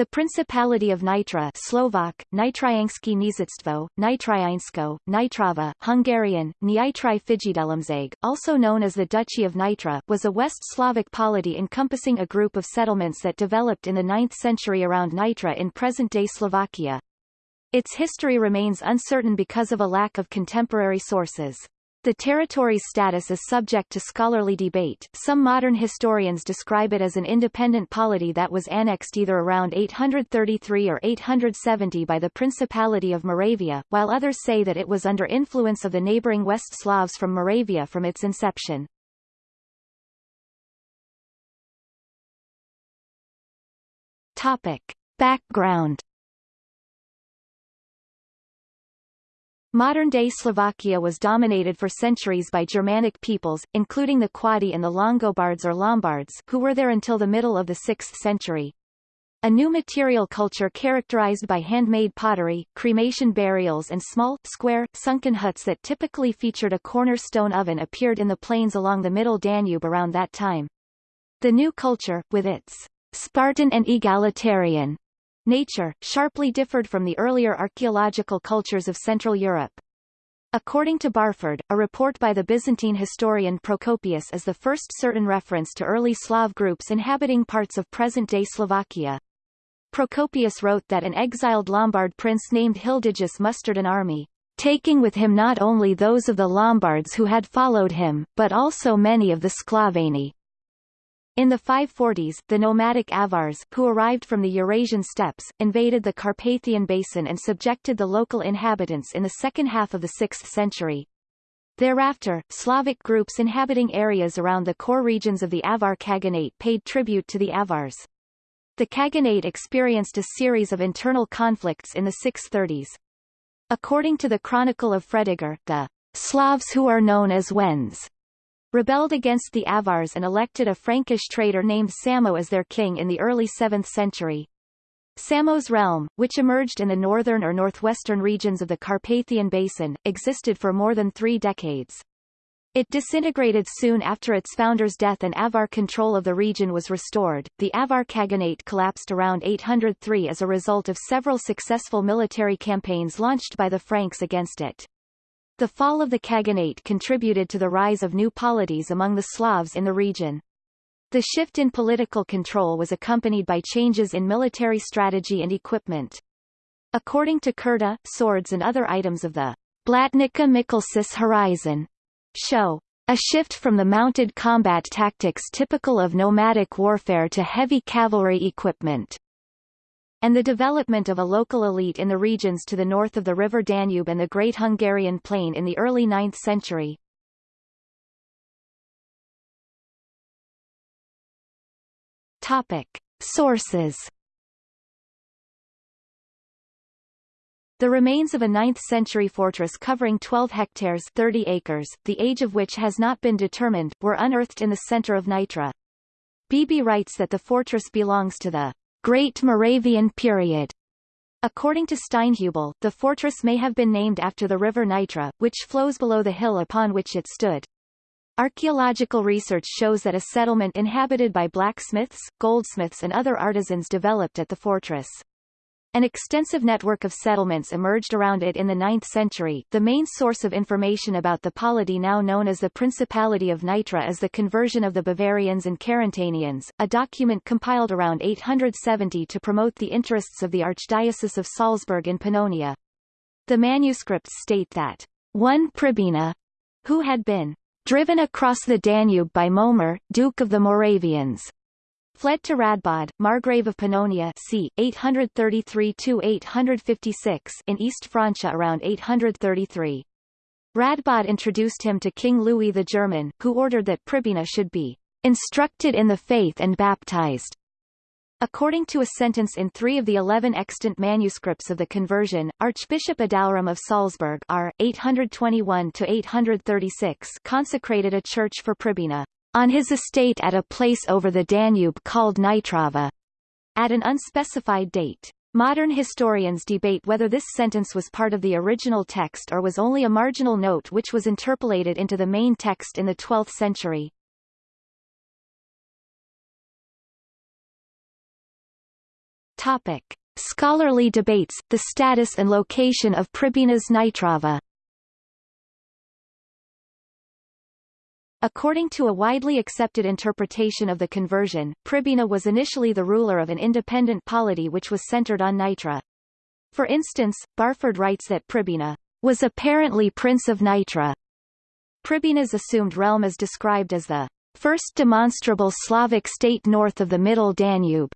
The Principality of Nitra Slovak, Nitriansky Knížectvo, Nitriansko, Nitrava, Hungarian, Nyitri Fijidelemzeg, also known as the Duchy of Nitra, was a West Slavic polity encompassing a group of settlements that developed in the 9th century around Nitra in present-day Slovakia. Its history remains uncertain because of a lack of contemporary sources. The territory's status is subject to scholarly debate. Some modern historians describe it as an independent polity that was annexed either around 833 or 870 by the Principality of Moravia, while others say that it was under influence of the neighboring West Slavs from Moravia from its inception. Topic. Background Modern-day Slovakia was dominated for centuries by Germanic peoples, including the Quadi and the Longobards or Lombards who were there until the middle of the 6th century. A new material culture characterized by handmade pottery, cremation burials and small, square, sunken huts that typically featured a cornerstone oven appeared in the plains along the middle Danube around that time. The new culture, with its Spartan and egalitarian nature, sharply differed from the earlier archaeological cultures of Central Europe. According to Barford, a report by the Byzantine historian Procopius is the first certain reference to early Slav groups inhabiting parts of present-day Slovakia. Procopius wrote that an exiled Lombard prince named Hildigus mustered an army, taking with him not only those of the Lombards who had followed him, but also many of the Sclaveni. In the 540s, the nomadic Avars, who arrived from the Eurasian steppes, invaded the Carpathian Basin and subjected the local inhabitants in the second half of the 6th century. Thereafter, Slavic groups inhabiting areas around the core regions of the Avar Khaganate paid tribute to the Avars. The Khaganate experienced a series of internal conflicts in the 630s. According to the Chronicle of Fredegar, the Slavs who are known as Wends rebelled against the Avars and elected a Frankish trader named Samo as their king in the early 7th century. Samo's realm, which emerged in the northern or northwestern regions of the Carpathian Basin, existed for more than three decades. It disintegrated soon after its founder's death and Avar control of the region was restored. The Avar Khaganate collapsed around 803 as a result of several successful military campaigns launched by the Franks against it. The fall of the Khaganate contributed to the rise of new polities among the Slavs in the region. The shift in political control was accompanied by changes in military strategy and equipment. According to Curta, swords and other items of the Blatnica Mikulčice horizon show a shift from the mounted combat tactics typical of nomadic warfare to heavy cavalry equipment and the development of a local elite in the regions to the north of the river Danube and the Great Hungarian Plain in the early 9th century. Topic. Sources The remains of a 9th-century fortress covering 12 hectares 30 acres, the age of which has not been determined, were unearthed in the center of Nitra. Beebe writes that the fortress belongs to the Great Moravian period. According to Steinhubel, the fortress may have been named after the river Nitra, which flows below the hill upon which it stood. Archaeological research shows that a settlement inhabited by blacksmiths, goldsmiths and other artisans developed at the fortress. An extensive network of settlements emerged around it in the 9th century. The main source of information about the polity now known as the Principality of Nitra is the conversion of the Bavarians and Carantanians, a document compiled around 870 to promote the interests of the Archdiocese of Salzburg in Pannonia. The manuscripts state that one Pribina, who had been driven across the Danube by Mojmír, Duke of the Moravians, fled to Radbod, Margrave of Pannonia c. 833-856 in East Francia around 833. Radbod introduced him to King Louis the German, who ordered that Pribina should be instructed in the faith and baptized. According to a sentence in three of the eleven extant manuscripts of the conversion, Archbishop Adalram of Salzburg R. 821-836 consecrated a church for Pribina on his estate at a place over the Danube called Nitrava, at an unspecified date. Modern historians debate whether this sentence was part of the original text or was only a marginal note which was interpolated into the main text in the 12th century. Topic. Scholarly debates, the status and location of Pribina's Nitrava According to a widely accepted interpretation of the conversion, Pribina was initially the ruler of an independent polity which was centered on Nitra. For instance, Barford writes that Pribina was apparently Prince of Nitra. Pribina's assumed realm is described as the first demonstrable Slavic state north of the Middle Danube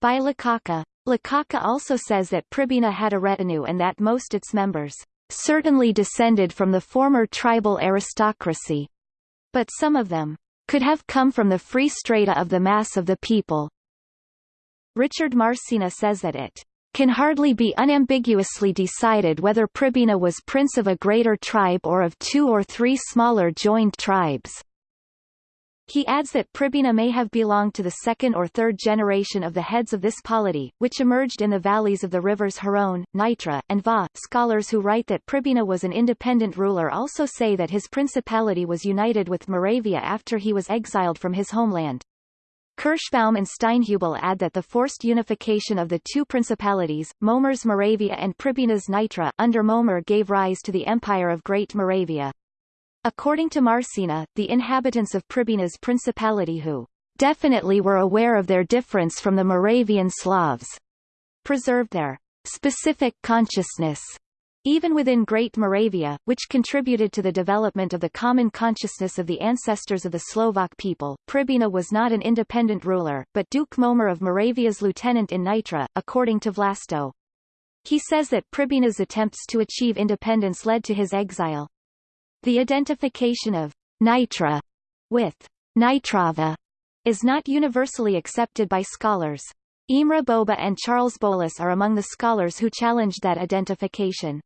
by Lukačka. Lukačka also says that Pribina had a retinue and that most its members certainly descended from the former tribal aristocracy but some of them could have come from the free strata of the mass of the people. Richard Marsina says that it can hardly be unambiguously decided whether Pribina was prince of a greater tribe or of two or three smaller joined tribes. He adds that Pribina may have belonged to the second or third generation of the heads of this polity, which emerged in the valleys of the rivers Hron, Nitra, and Váh. Scholars who write that Pribina was an independent ruler also say that his principality was united with Moravia after he was exiled from his homeland. Kirschbaum and Steinhubel add that the forced unification of the two principalities, Mojmír's Moravia and Pribina's Nitra, under Mojmír gave rise to the Empire of Great Moravia. According to Marsina, the inhabitants of Pribina's principality who definitely were aware of their difference from the Moravian Slavs, preserved their specific consciousness even within Great Moravia, which contributed to the development of the common consciousness of the ancestors of the Slovak people, Pribina was not an independent ruler, but Duke Mojmír of Moravia's lieutenant in Nitra, according to Vlasto. He says that Pribina's attempts to achieve independence led to his exile. The identification of Nitra with Nitrava is not universally accepted by scholars. Imre Boba and Charles Bowlus are among the scholars who challenged that identification.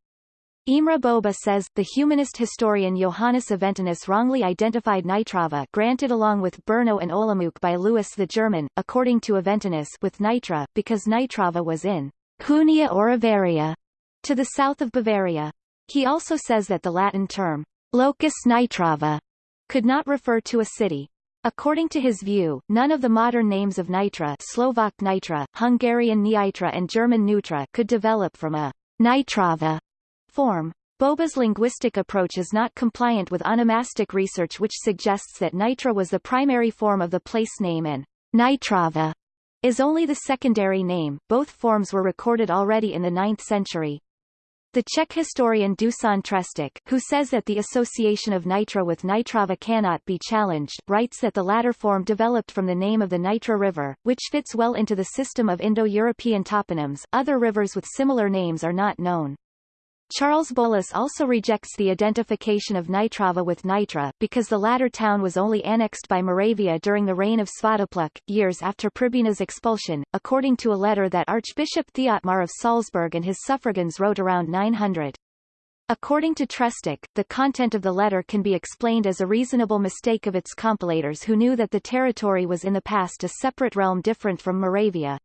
Imre Boba says, the humanist historian Johannes Aventinus wrongly identified Nitrava granted along with Brno and Olomouc by Louis the German, according to Aventinus with Nitra, because Nitrava was in Hunia or Avaria, to the south of Bavaria. He also says that the Latin term locus nitrava could not refer to a city. According to his view, none of the modern names of Nitra Slovak Nitra, Hungarian Nitra and German Neutra could develop from a Nitrava form. Boba's linguistic approach is not compliant with onomastic research which suggests that Nitra was the primary form of the place name and Nitrava is only the secondary name. Both forms were recorded already in the 9th century. The Czech historian Dusan Trestik, who says that the association of Nitra with Nitrava cannot be challenged, writes that the latter form developed from the name of the Nitra River, which fits well into the system of Indo-European toponyms. Other rivers with similar names are not known. Charles Bowlus also rejects the identification of Nitrava with Nitra, because the latter town was only annexed by Moravia during the reign of Svatopluk, years after Pribina's expulsion, according to a letter that Archbishop Theotmar of Salzburg and his suffragans wrote around 900. According to Trestik, the content of the letter can be explained as a reasonable mistake of its compilators who knew that the territory was in the past a separate realm different from Moravia.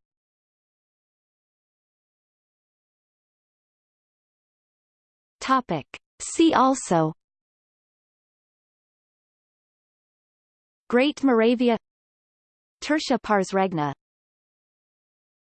Topic. See also. Great Moravia. Tertia Pars Regni